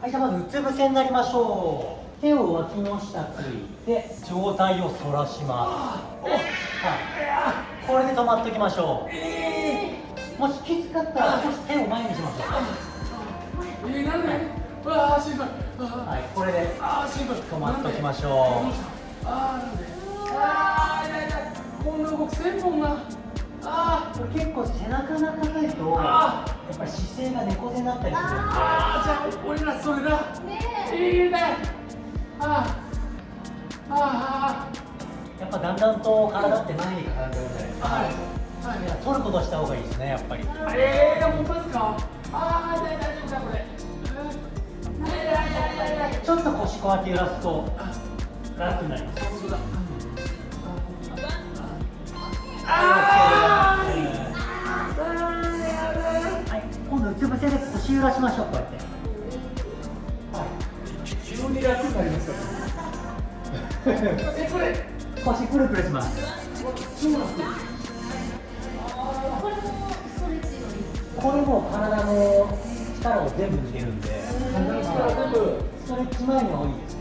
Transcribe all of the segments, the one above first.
はい。じゃあまずうつ伏せになりましょう。手を脇の下ついて上体を反らしますはいこれで止まっておきましょう。もしきつかったら少し手を前にしましょう。えー、なんでうわあしんどいはいこれで止まっておきましょう。ああなんでああいやいやこんな動きせんもんなあこれ結構背中が硬いと。やっぱり姿勢が猫背になったりするんであじゃあ俺らそれだいいねああああやっぱだんだんと体って前に傾くじゃないですか、はいはいいや取ることした方がいいですねやっぱりええー、本当ですかああ大丈夫だこれちょっと腰こうやって揺らすと楽になります。ああはい、今度うつ伏せで腰揺らしましょうこうやっては急に楽になりましたこれ腰プルプルしますこれも体の力を全部抜けるんで体の力全部ストレッチ前の方がいですね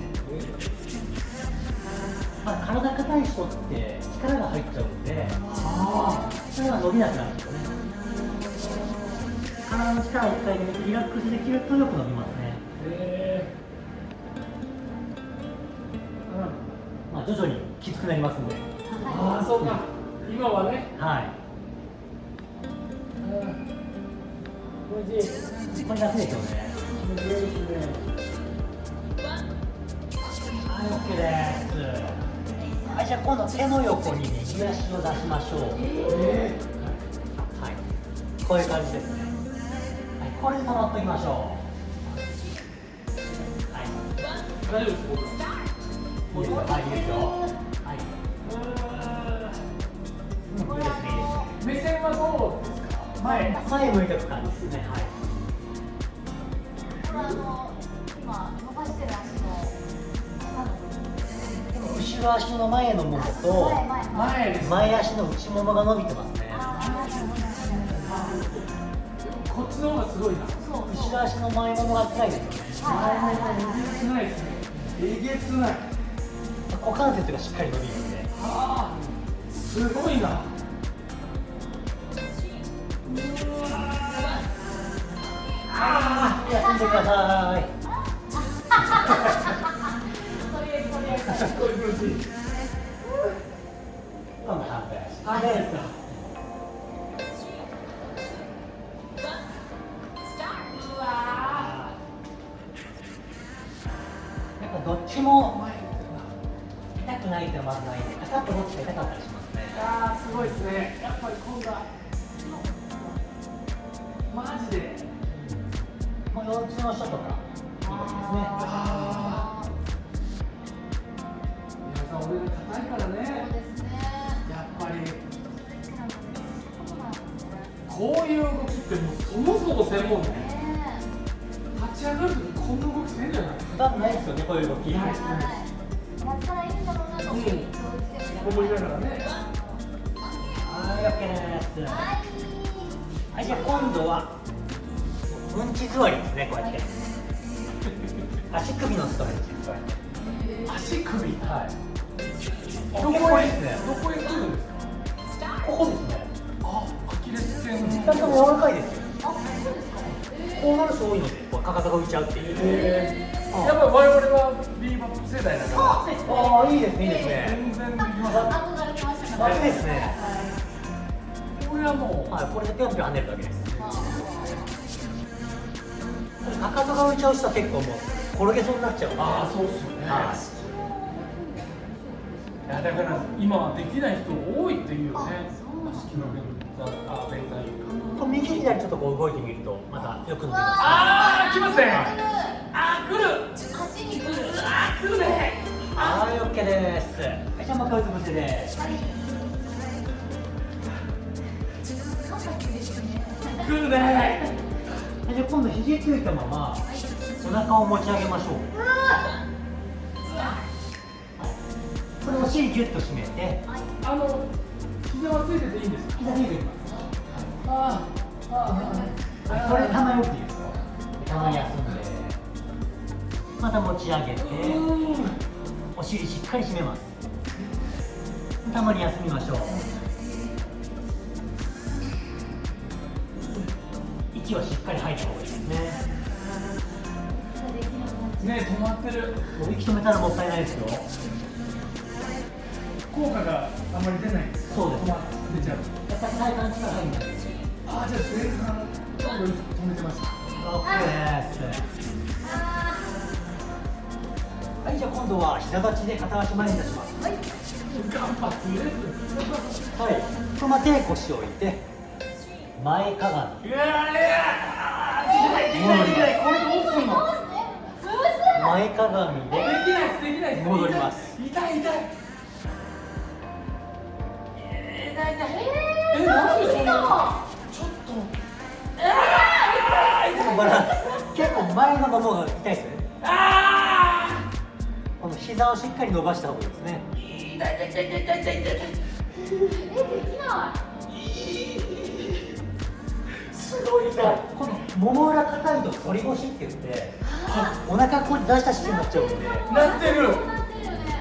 まあ、体硬い人って力が入っちゃうんでそれが伸びなくなるんですよね体の力を一回リラックスできるとよく伸びますね。えまあ徐々にきつくなりますんで。ー、ああそうか。今はね。はい。気持ちいいこれ楽ですよね気持ちいいですね。はい、OK です。はい、じゃあ今度手の横に右足を出しましょう。えはい、こういう感じですこれで止まっておきましょう。はい、大丈夫です僕いいですよ。はい、いいですよ。はい。うん、いいです、目線はどうですか前前向いておく感じですね。はい。これあの今伸ばしてる足の後ろ足の前のももと前前前前足の内ももが伸びてますちの方がすごいな。そう後ろ足の前ももが辛い。ですよね。えげつない。ですねえげつない。股関節がしっかり伸びるんで。ああすごい。なあー休んでください。あ反対ですかもう腰痛の人とかいいですね。ああ皆さん俺が硬いからねそうですねやっぱりこういう動きってもうそもそも専門ねね立ち上がるときこんな動きせんじゃない普段ないですよね、こういう動き。ないはいやったらいいんだろうなと思ってうん思いながらねはい、オッケーです。はい、じゃあ今度はうんち座りですね、こうやって。足首のストレッチ足首？はい。どこへ？ですね。どこへ来るんですか？ここですね。あアキレス腱二人とも柔らかいですよ。あそうですかえこうなる人多いので、かかとが浮いちゃうっていう。えーやっぱり我々はビーバップ世代だからそうですねああ、いいですね、いいですね。全然できます憧れてました楽ですね。これはもうはい、これでぴょんぴょん跳ねるだけです。かかとが浮いちゃう人は結構もう転げそうになっちゃうんで。ああそうっすよね。はい。やだから今はできない人多いっていうよね足の便座あ便座こう右左ちょっとこう動いてみるとまたよく伸びます。ああ来ますね。あー来る。足に来るあー来る。ねはい、オッケーです。はい、じゃあもう一回うつ伏せです。はい。来るねはいじゃあ今度肘ついたままお腹を持ち上げましょう。これお尻ギュッと締めて、あの膝はついてていいんですか？膝ついてます。あーあーあーはいこれたまに起きていいですよ。たまに休んで。また持ち上げてお尻しっかり締めますたまに休みましょう息はしっかり吐いた方がいいですね。ね止まってる。息止めたらもったいないですよ。効果があまり出ない。そうです。止ま出ちゃうやっぱり体幹力入りますあーじゃあ前半ちょっと止めてました OK です。はいじゃあ今度は膝立ちで片足前に出します。間髪入れずはい。このまま手腰を置いて前かがみ。いやいやできないできないこれどうすんの？前かがみでできないですできない戻ります。痛い痛い。痛いえー痛いちょっと。バランス結構前のももが痛いですよね。あこの膝をしっかり伸ばした方がいいですね。い痛い痛い痛い痛い痛い痛い。えできないすごい痛い。このもも裏硬いと反り腰って言ってお腹こう出した姿勢になっちゃうんで。なってる。そうなってる。よね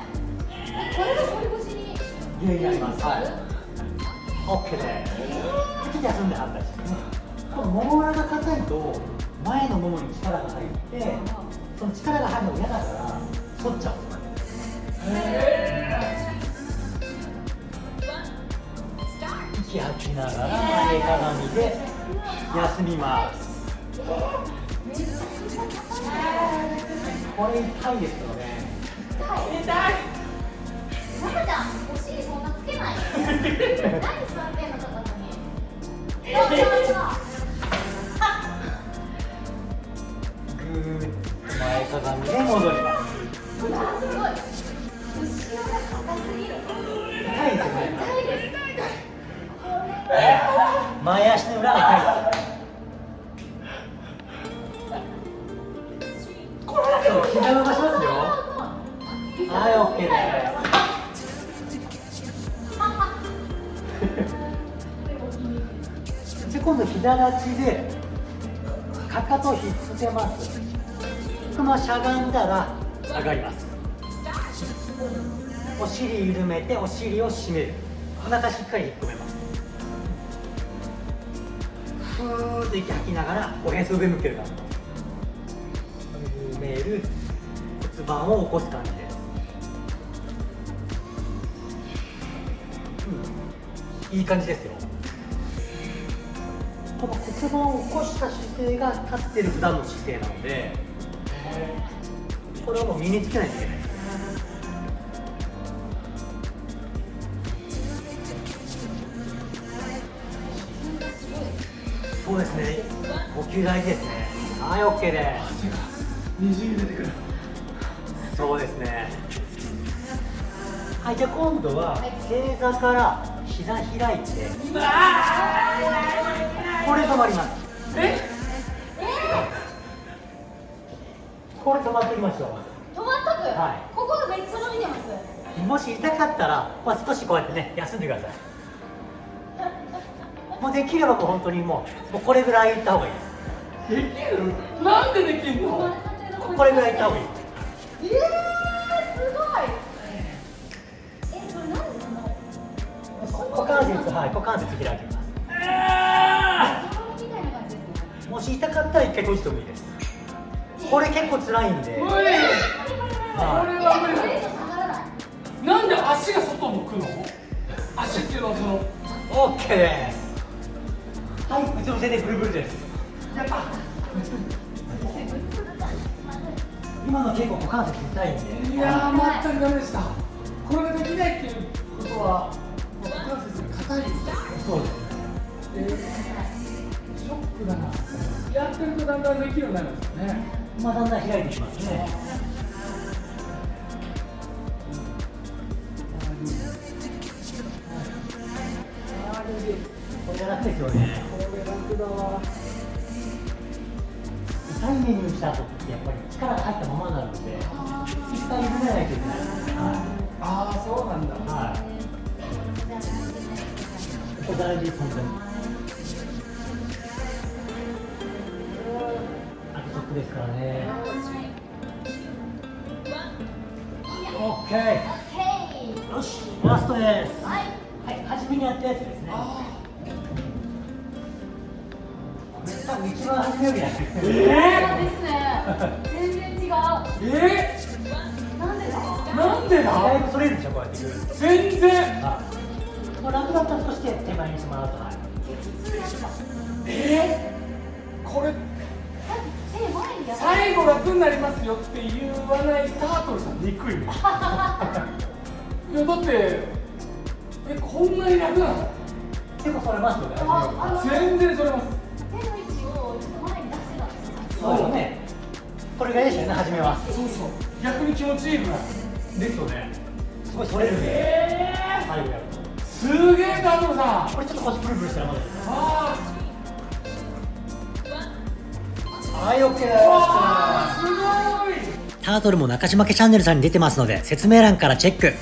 えこれが反り腰に原因になりますはい OK ですちょっと休んで反対してねこのもも裏が硬いと前のももに力が入ってその力が入るのが嫌だから反っちゃうんですよ息吐きながら前かがみで休みますこれ痛いですよね痛い痛い中ちゃんお尻そんなつけない何座ってんのかったのにそうそうそうぐーっと前かがみで戻ります。前足の裏が痛いですそう膝伸ばしますよ。はい OK です。じゃ今度膝立ちでかかとをひっつけます。このしゃがんだら上がります。お尻緩めてお尻を締める。お腹しっかり引っ込めふーっと息吐きながらおへそ上向ける感じ。緩める骨盤を起こす感じです、うん、いい感じですよ。この骨盤を起こした姿勢が立ってる普段の姿勢なのでこれをもう身につけないといけない。そうですね。呼吸大事ですね。はい OK で汗がにじみ出てくる。すそうですね。はいじゃあ今度は正座から膝開いて。これ止まります。え？これ止まってみましょ止まっとく、はい。ここがめっちゃ伸びてます。うもし痛かったら、まあ、少しこうやってね休んでくださいもうできればこう本当にもうもうこれぐらいいった方がいいです。できる？なんでできんの？ここれぐらいいった方がいい。えー、すごい。えそれ何でその股関節はい股関節開きます。あみたいな感じですねもし痛かったら一回閉じてもいいです。これ結構辛いんで。ー無理。はこれは無理。ない。なんで足が外向くの？足っていうのはそのい OK ですはいうつ伏せでブルブルですやった今の結構股関節痛いんでいやー全くダメでしたこれができないっていうことは股関節が硬いそうですえーショックだなやってるとだんだんできるようになるんですよねまあだんだん開いてきますねこれが楽ですよねだわ痛いメニューした後ってやっぱり力が入ったままになるので一回緩めないといけない。はああそうなんだ。い、はい、ここ大事本当に。あとちょっとですからね。オッケー。オッケー。よしラストです。はい。はい初めにやったやつですね多分一番初めよりやってるえそうですね全然違うー、えなんでだ、なんでだいぶそれるでしょこうやって全然もう楽だったとして手前にしてもらうとはい。えー、これ最後楽になりますよって言わないタートルさん憎いねいやだってえこんなに楽なの？結構それますよね全然それますんですよそうよね。これがいいですよね初めは。そうそう。逆に気持ちいいぐらいですよねすごいそれるんで。え最後やると。ー、すげえタートルさん。これちょっと腰プルプルしてるまであはい OK でーわーすごい。タートルも中島家チャンネルさんに出てますので説明欄からチェック